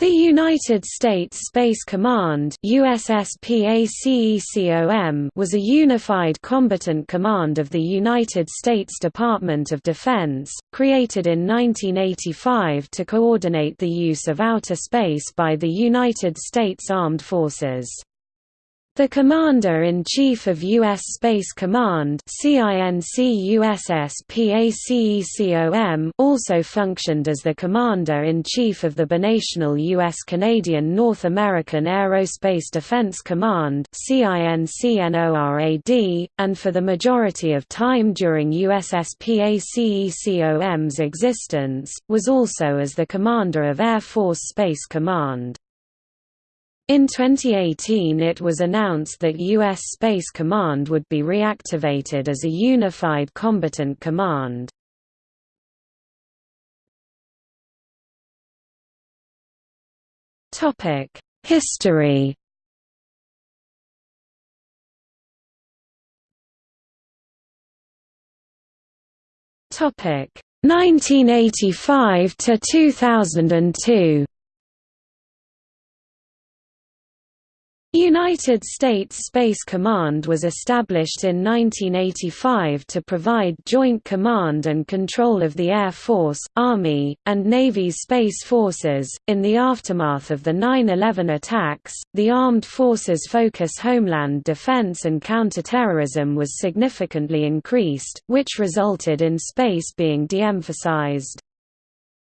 The United States Space Command was a unified combatant command of the United States Department of Defense, created in 1985 to coordinate the use of outer space by the United States Armed Forces. The Commander-in-Chief of U.S. Space Command also functioned as the Commander-in-Chief of the binational U.S.-Canadian North American Aerospace Defense Command and for the majority of time during USSPACECOM's existence, was also as the Commander of Air Force Space Command. In 2018 it was announced that U.S. Space Command would be reactivated as a unified combatant command. History Topic 1985 to 2002 United States Space Command was established in 1985 to provide joint command and control of the Air Force, Army, and Navy's space forces. In the aftermath of the 9 11 attacks, the Armed Forces' focus on homeland defense and counterterrorism was significantly increased, which resulted in space being de emphasized.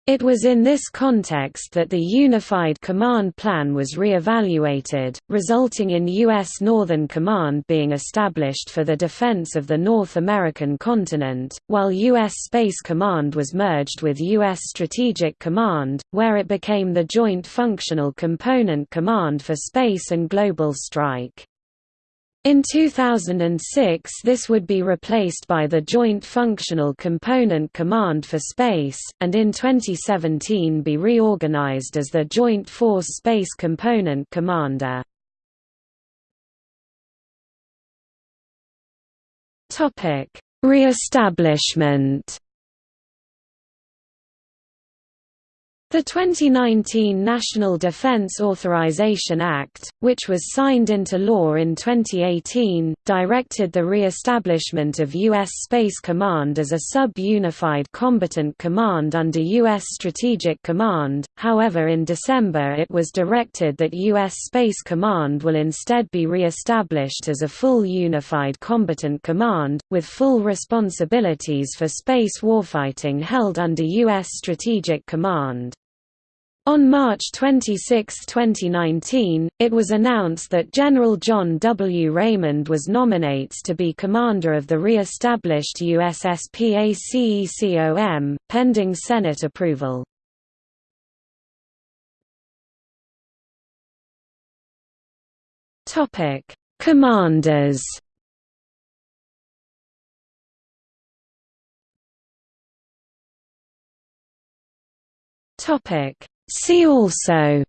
It was in this context that the Unified Command Plan was re-evaluated, resulting in U.S. Northern Command being established for the defense of the North American continent, while U.S. Space Command was merged with U.S. Strategic Command, where it became the Joint Functional Component Command for Space and Global Strike. In 2006 this would be replaced by the Joint Functional Component Command for Space, and in 2017 be reorganized as the Joint Force Space Component Commander. Re-establishment The 2019 National Defense Authorization Act, which was signed into law in 2018, directed the re-establishment of U.S. Space Command as a sub-unified combatant command under U.S. Strategic Command, however in December it was directed that U.S. Space Command will instead be re-established as a full unified combatant command, with full responsibilities for space warfighting held under U.S. Strategic Command. On March 26, 2019, it was announced that General John W. Raymond was nominates to be commander of the re-established USSPACECOM, pending Senate approval. Commanders Topic See also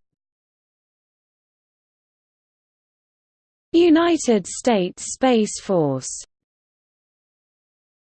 United States Space Force